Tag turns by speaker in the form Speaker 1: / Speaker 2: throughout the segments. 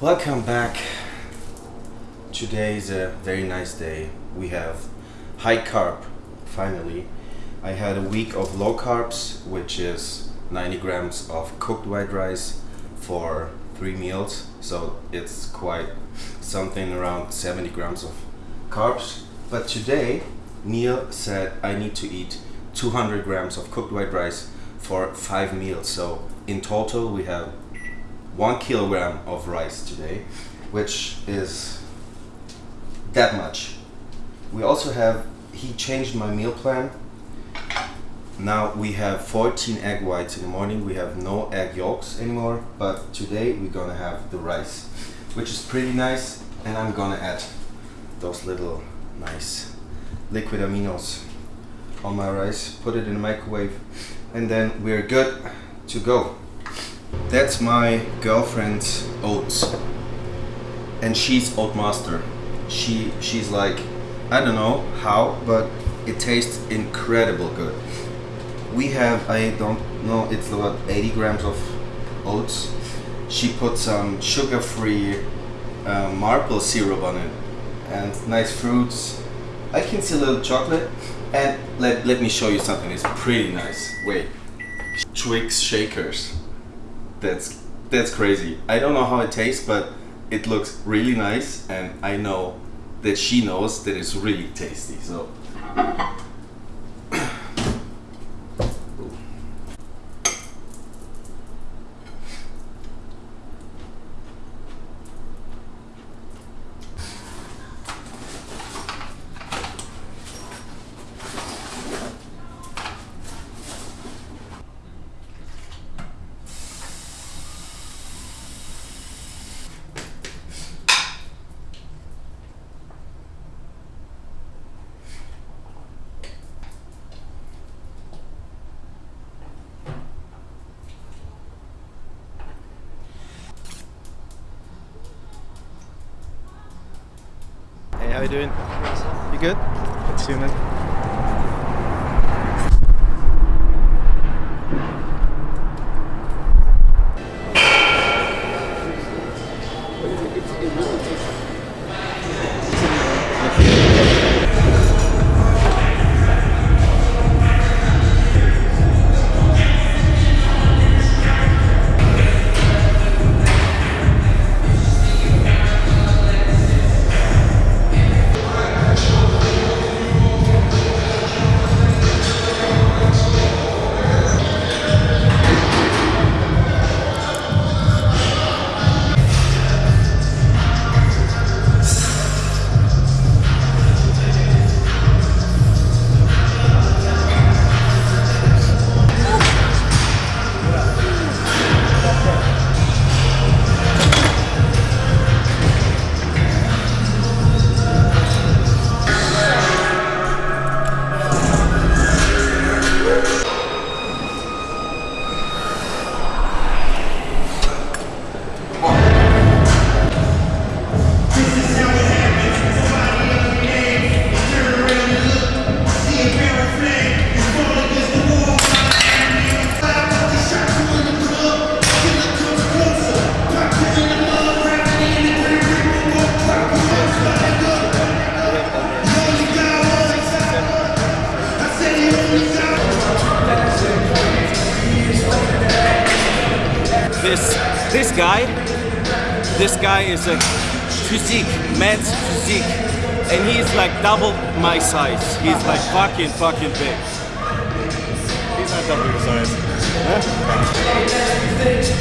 Speaker 1: Welcome back. Today is a very nice day. We have high carb, finally. I had a week of low carbs, which is 90 grams of cooked white rice for three meals. So it's quite something around 70 grams of carbs. But today, Neil said I need to eat 200 grams of cooked white rice for five meals. So in total, we have one kilogram of rice today, which is that much. We also have, he changed my meal plan. Now we have 14 egg whites in the morning. We have no egg yolks anymore, but today we're gonna have the rice, which is pretty nice. And I'm gonna add those little nice liquid aminos on my rice, put it in the microwave, and then we're good to go. That's my girlfriend's oats. And she's oat master. She she's like I don't know how, but it tastes incredible good. We have I don't know it's about 80 grams of oats. She put some sugar-free uh, maple syrup on it and nice fruits. I can see a little chocolate and let, let me show you something. It's pretty nice. Wait. Twix shakers that's that's crazy. I don't know how it tastes, but it looks really nice, and I know that she knows that it's really tasty. So.
Speaker 2: How you doing? You good? Good to see you, man.
Speaker 3: Guy. This guy is a physique man's physique. And he's like double my size. He's like fucking fucking big.
Speaker 2: He's not double your size.
Speaker 4: I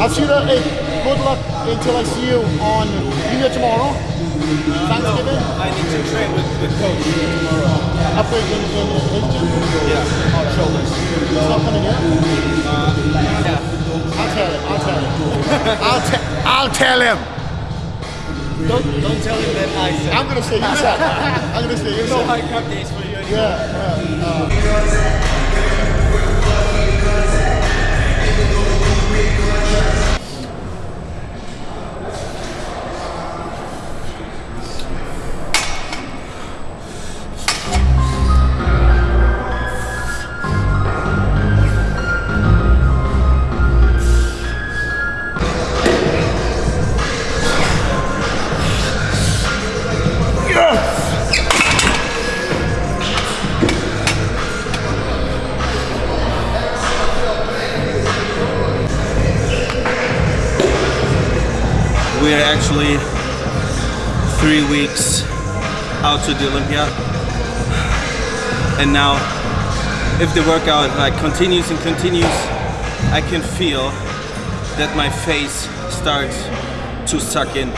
Speaker 4: I'll see you there. Hey, good luck until I see you on New Year tomorrow. Thanksgiving.
Speaker 3: I need to train with, with coach tomorrow
Speaker 4: Up in, in, in, in
Speaker 3: yeah on shoulders
Speaker 4: He's not coming here.
Speaker 3: yeah
Speaker 4: I'll tell him. I'll tell him. I'll, te- I'll tell him.
Speaker 1: Don't, don't tell him that I said.
Speaker 2: I'm gonna say you said. I'm gonna say you
Speaker 1: no
Speaker 2: said.
Speaker 1: high carb days for you anymore.
Speaker 2: Yeah, yeah. uh,
Speaker 1: We're actually three weeks out to the Olympia. And now, if the workout like continues and continues, I can feel that my face starts to suck in.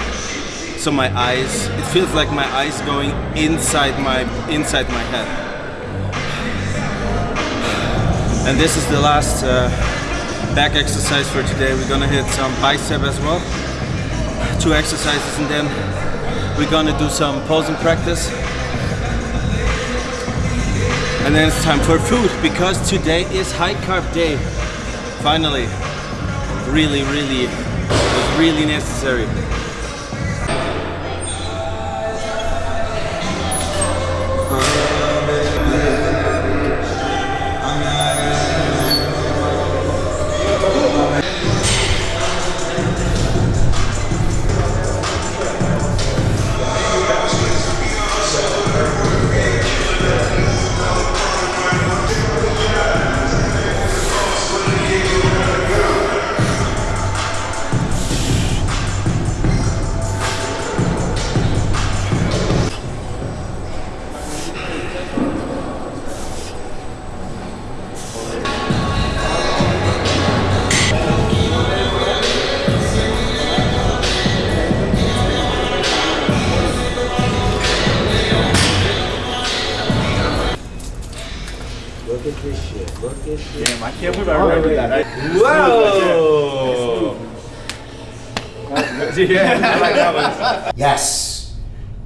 Speaker 1: So my eyes, it feels like my eyes going inside my inside my head. And this is the last uh, back exercise for today. We're gonna hit some bicep as well two exercises and then we're gonna do some posing practice. And then it's time for food because today is high carb day. Finally. Really really was really necessary
Speaker 3: can't believe I.
Speaker 1: Whoa!
Speaker 3: yeah, I like that one.
Speaker 2: Yes.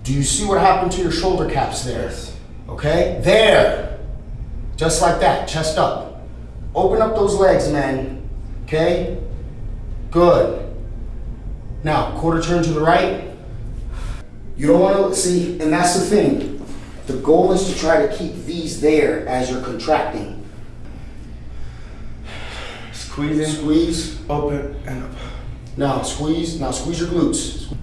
Speaker 2: Do you see what happened to your shoulder caps there? Okay? There. Just like that. Chest up. Open up those legs, man. Okay? Good. Now, quarter turn to the right. You don't want to see, and that's the thing. The goal is to try to keep these there as you're contracting.
Speaker 5: Squeeze in,
Speaker 2: Squeeze.
Speaker 5: open, and up.
Speaker 2: Now squeeze. Now squeeze your glutes.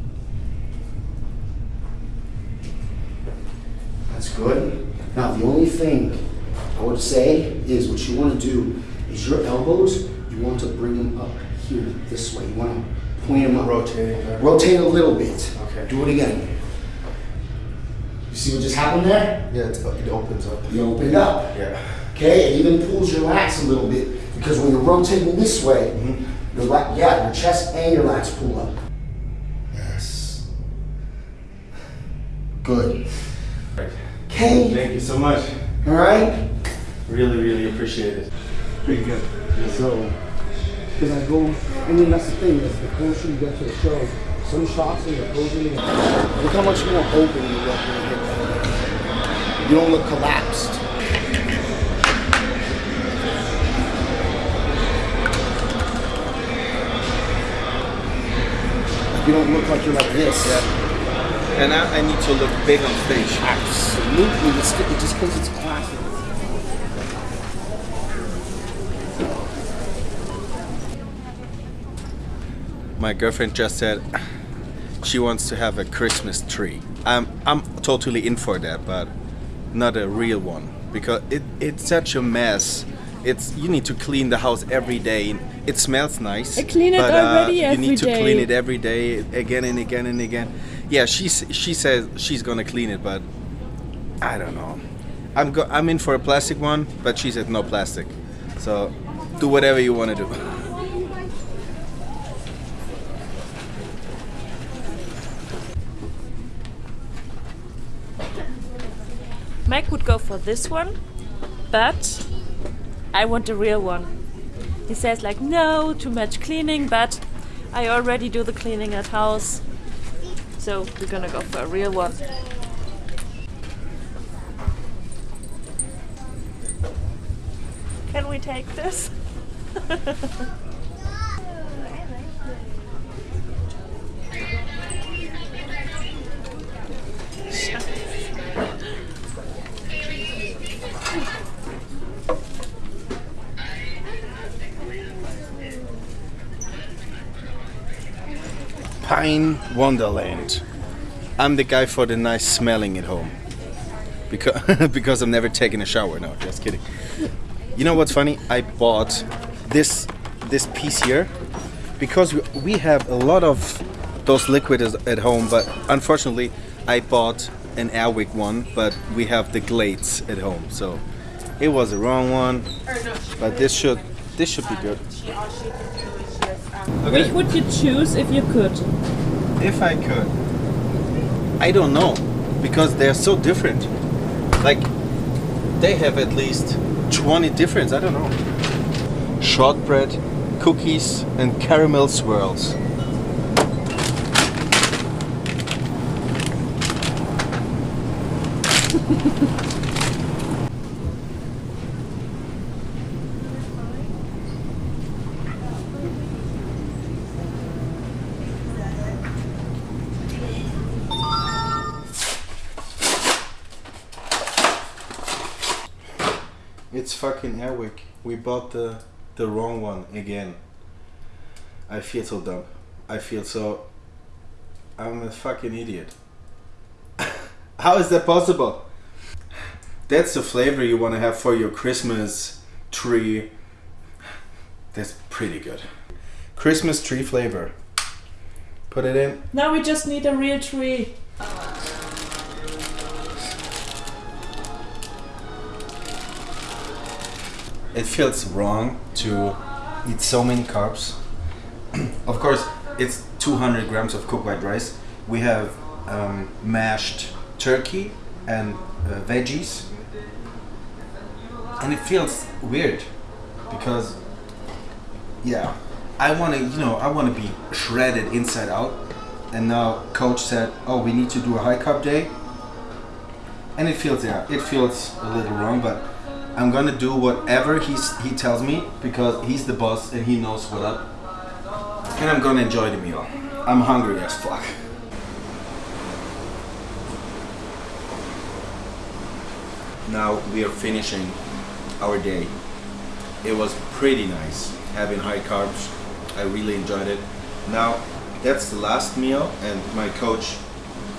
Speaker 2: That's good. Now the only thing I would say is what you want to do is your elbows. You want to bring them up here this way. You want to point them up.
Speaker 5: Rotating.
Speaker 2: Rotate a little bit.
Speaker 5: Okay.
Speaker 2: Do it again. You see what just happened there?
Speaker 5: Yeah, it's, it opens up.
Speaker 2: You opened up.
Speaker 5: Yeah.
Speaker 2: Okay, it even pulls your lats a little bit because when you're rotating this way,
Speaker 5: Mm-hmm.
Speaker 2: your lat, yeah, your chest and your lats pull up. Yes. Good. Okay.
Speaker 5: Thank you so much.
Speaker 2: All right.
Speaker 5: Really, really appreciate it. Pretty good.
Speaker 2: So, because I go, and then that's the thing is the closer you get to the show, some shots in the posing, look how much more open you look when you hit that. You don't look collapsed. You don't look like you're like this. Yeah.
Speaker 1: and I, I need to look big on stage
Speaker 2: Absolutely. It's, it's just because it's classic.
Speaker 1: my girlfriend just said she wants to have a Christmas tree. I'm I'm totally in for that, but not a real one because it it's such a mess. It's you need to clean the house every day. It smells nice.
Speaker 6: I clean it
Speaker 1: but, uh,
Speaker 6: already
Speaker 1: You
Speaker 6: every
Speaker 1: need to
Speaker 6: day.
Speaker 1: clean it every day, again and again and again. Yeah, she she says she's gonna clean it, but I don't know. I'm go- I'm in for a plastic one, but she said no plastic. So do whatever you want to do.
Speaker 6: Mike would go for this one, but I want the real one. He says like no, too much cleaning, but I already do the cleaning at house. So we're gonna go for a real one. Can we take this?
Speaker 1: Pine Wonderland. I'm the guy for the nice smelling at home. Because because I've never taken a shower. No, just kidding. You know what's funny? I bought this this piece here because we, we have a lot of those liquids at home, but unfortunately I bought an Airwick one, but we have the Glades at home, so it was the wrong one. But this should this should be good.
Speaker 6: Which would you choose if you could?
Speaker 1: If I could. I don't know. Because they're so different. Like, they have at least 20 difference. I don't know. Shortbread, cookies, and caramel swirls. fucking Airwick. We bought the the wrong one again. I feel so dumb. I feel so. I'm a fucking idiot. How is that possible? That's the flavor you want to have for your Christmas tree. That's pretty good. Christmas tree flavor. Put it in.
Speaker 6: Now we just need a real tree.
Speaker 1: Oh, it feels wrong to eat so many carbs. of course, it's 200 grams of cooked white rice. We have um, mashed turkey and uh, veggies, and it feels weird because, yeah, I want to, you know, I want to be shredded inside out. And now coach said, "Oh, we need to do a high carb day," and it feels, yeah, it feels a little wrong, but I'm gonna do whatever he's, he tells me because he's the boss and he knows what up. And I'm gonna enjoy the meal. I'm hungry as fuck. Now we are finishing our day. It was pretty nice having high carbs. I really enjoyed it. Now that's the last meal and my coach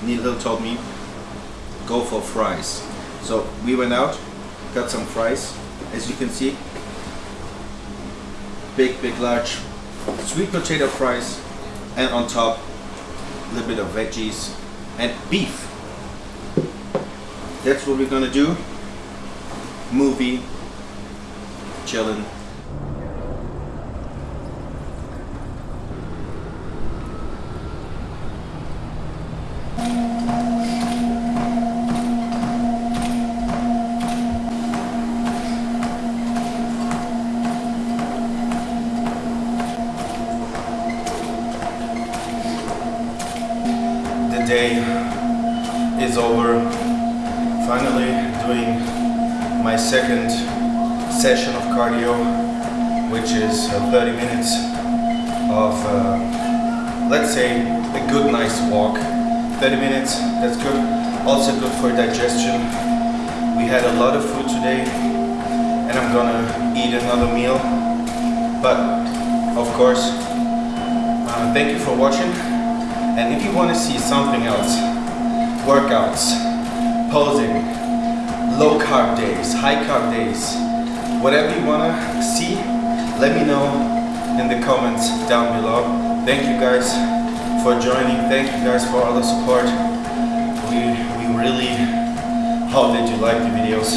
Speaker 1: Neil told me go for fries. So we went out got some fries. As you can see big big large sweet potato fries. And on top a little bit of veggies and beef. That's what we're gonna do. Movie chilling day is over. Finally doing my second session of cardio, which is uh, 30 minutes of, uh, let's say, a good nice walk. 30 minutes, that's good. Also good for digestion. We had a lot of food today and I'm gonna eat another meal. But, of course, uh, thank you for watching. And if you want to see something else, workouts, posing, low carb days, high carb days, whatever you want to see, let me know in the comments down below. Thank you guys for joining. Thank you guys for all the support. We, we really hope that you like the videos.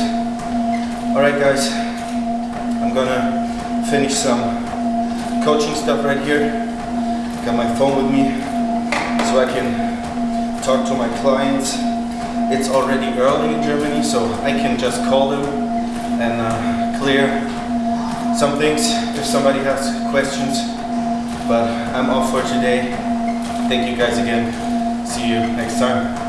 Speaker 1: Alright guys, I'm gonna finish some coaching stuff right here. Got my phone with me so I can talk to my clients. It's already early in Germany, so I can just call them and uh, clear some things if somebody has questions. But I'm off for today. Thank you guys again. See you next time.